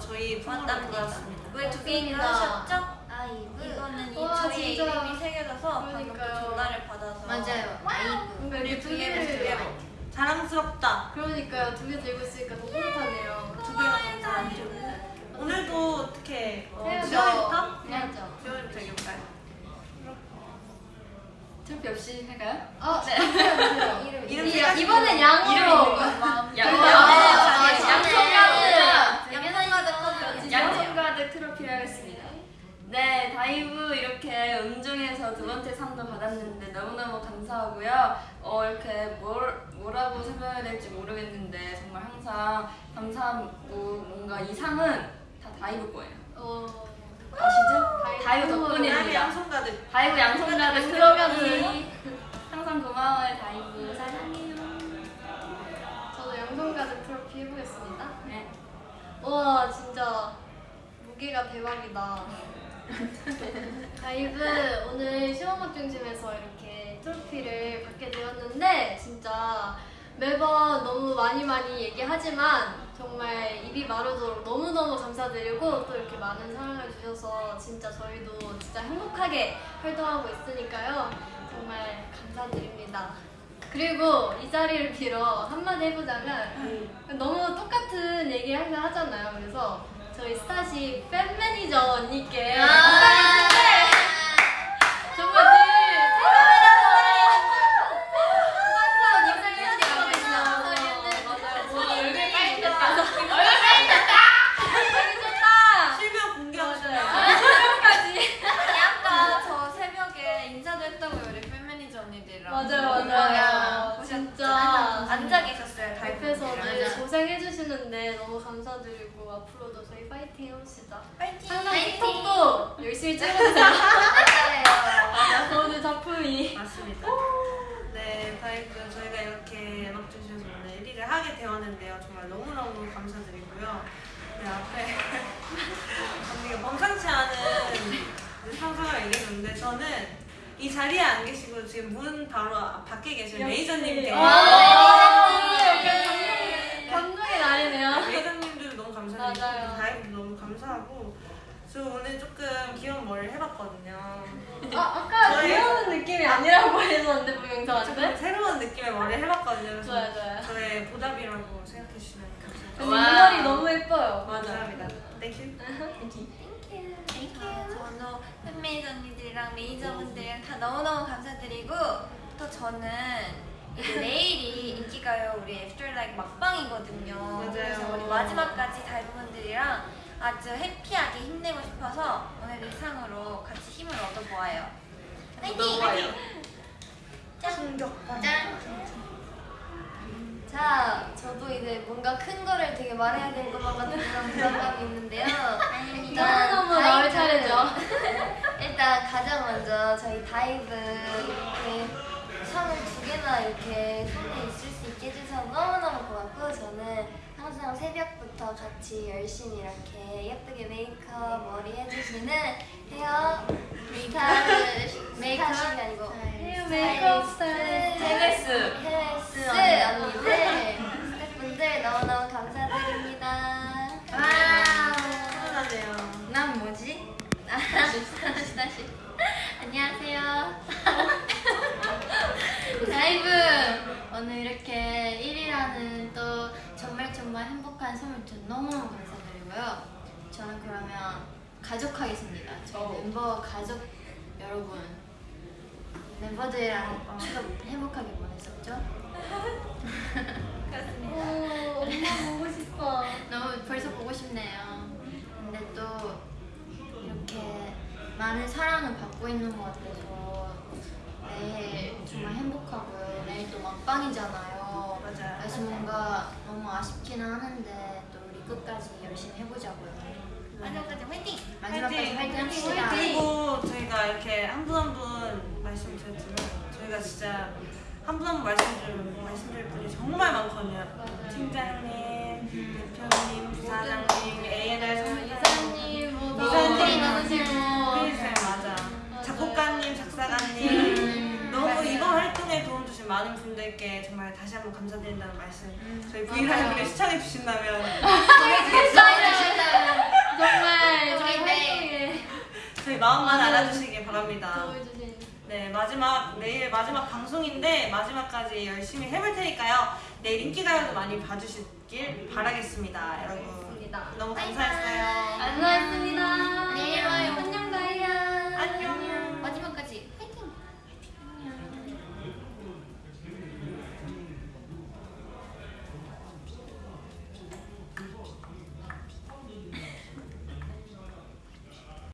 저희 폰으로 돌아왔습니다. 왜두 맞습니다. 하셨죠? 아 이브. 이거는 이 와, 저희 진짜. 이름이 새겨져서 방금. 전화를 받아서 맞아요. 아이브. 우리 두두 개를 두 개로. 자랑스럽다. 그러니까요. 두 개 들고 있으니까 더 뿌듯하네요. 두 개가 너무 자랑스럽고. 오늘도 어떻게 어, 해야죠. 지원부터? 해야죠. 지원부터 얘기해볼까요? 트로피 없이 할까요? 어, 네. 해주세요. 이름 이름 이- 생각해 이번엔. 양으로. 이름이 있는 거. 양- 양- 아, 양- 양손가락. 양손가락 양손가득 트로피를 하겠습니다. 네, 다이브 이렇게 음중에서 두 번째 상도 받았는데 너무너무 감사하고요. 어, 이렇게 뭘, 뭐라고 설명해야 될지 모르겠는데 정말 항상 감사하고 뭔가 이 상은 다 다이브 거예요. 어, 아시죠? 다이브 다이브 덕분입니다. 양손 가득. 다이브 양손가득 트로피. 항상 고마워요, 다이브. 사랑해요. 저도 양손 가득 트로피 해보겠습니다. 네. 와, 진짜 무게가 대박이다. 다이브 오늘 쇼! 음악중심에서 이렇게 트로피를 받게 되었는데 진짜 매번 너무 많이 많이 얘기하지만 정말 입이 마르도록 너무너무 감사드리고 또 이렇게 많은 사랑을 주셔서 진짜 저희도 진짜 행복하게 활동하고 있으니까요. 정말 감사드립니다. 그리고 이 자리를 빌어 한마디 해보자면 너무 똑같은 얘기 항상 하잖아요. 그래서 저희 스타시 팬 매니저 언니께 부탁드리는데 정말 늘 실명 공개하시나요? 아까 저 새벽에 인사도 했다고요 우리 팬 매니저 언니들이랑 맞아요, 맞아요. 진짜 앉아 계셨어요 옆에서 다이브에서 늘 고생해주시는데 너무 감사드리고 앞으로도 저희 파이팅 해봅시다. 파이팅 항상 틱톡도 열심히 찍어주세요. 오늘 작품이. 맞습니다. 네, 다이브 저희가 이렇게 응원해 주셔서 오늘 1위를 하게 되었는데요. 정말 너무너무 감사드리고요. 네, 앞에 언니가 범상치 않은 상상을 얘기했는데 저는 이 자리에 안 계시고 지금 문 바로 앞- 밖에 계신 메이저님께 아, 약간 감동- 감동의 날이네요. 메이저님들도 너무 감사드리고 맞아요. 다이브도 너무 감사하고 저 오늘 조금 귀여운 머리를 해봤거든요. 아, 아까 귀여운 느낌이 아니라고 했었는데 부영상한테? 새로운 느낌의 머리를 해봤거든요. 그래서 좋아요, 좋아요. 저의 보답이라고 생각해 주시면 감사합니다. 근데 이 머리 너무 예뻐요. 감사합니다. Thank you. Thank you 저도 팬 매니저 언니들이랑 매니저분들이랑 다 너무너무 감사드리고 또 저는 이제 내일이 인기가요 우리 After LIKE 막방이거든요 맞아요. 그래서 우리 마지막까지 다이브분들이랑 아주 happy하게 힘내고 싶어서 오늘 이 상으로 같이 힘을 얻어보아요 파이팅! 충격파. 자, 저도 이제 뭔가 큰 거를 되게 말해야 될 것만 같은 그런 부담감이 있는데요. 일단 너무너무 나올 다이브- 차례죠. 일단 가장 먼저 저희 다이브 이렇게 상을 두 개나 이렇게 손에 있을 수 있게 해주셔서 너무너무 고맙고 저는 항상 새벽부터 같이 열심히 이렇게 예쁘게 메이크업, 머리 해주시는 헤어 스타일 메이크업이 아니고 헤어 메이크업 스타일리스트. 테네스. 헤스 언니들, 스태프분들 너무너무 감사드립니다. 훈훈하네요. 난 뭐지? 다시 다시. 안녕하세요. 다이브 오늘 이렇게 1위라는 또 정말 행복한 선물 준 너무너무 감사드리고요. 저는 그러면 가족하겠습니다. 저희 어. 멤버 가족 여러분 멤버들이랑 추가 행복하게 보냈었죠? 오, 엄마 보고 싶어. 너무 벌써 보고 싶네요. 근데 또 이렇게 많은 사랑을 받고 있는 것 같아서 내일 정말 행복하고요. 내일 또 막방이잖아요. 맞아요. 그래서 너무 아쉽기는 하는데 또 우리 끝까지 열심히 해보자고요. 마지막까지 화이팅! 마지막까지 화이팅! 합시다. 그리고 저희가 이렇게 한 분 한 분 말씀드렸지만 저희가 진짜 한 분 한 분 말씀드릴, 말씀드릴 분이 정말 많거든요. 팀장님, 대표님, 부사장님, A&R 선생님, 이사님. 크리스쌤 맞아. 작곡가님, 작사가님 너무 이번 활동에 도움 주신 많은 분들께 정말 다시 한번 감사드린다는 말씀 음, 저희 브이라이브를 시청해주신다면 정말 정말 저희 네. 저희 마음만 알아주시길 바랍니다. 네 마지막 내일 마지막 방송인데 마지막까지 열심히 해볼 테니까요. 내일 인기가요도 많이 봐주시길 바라겠습니다 여러분. 너무 감사했어요. 안녕했습니다 내일 봐요.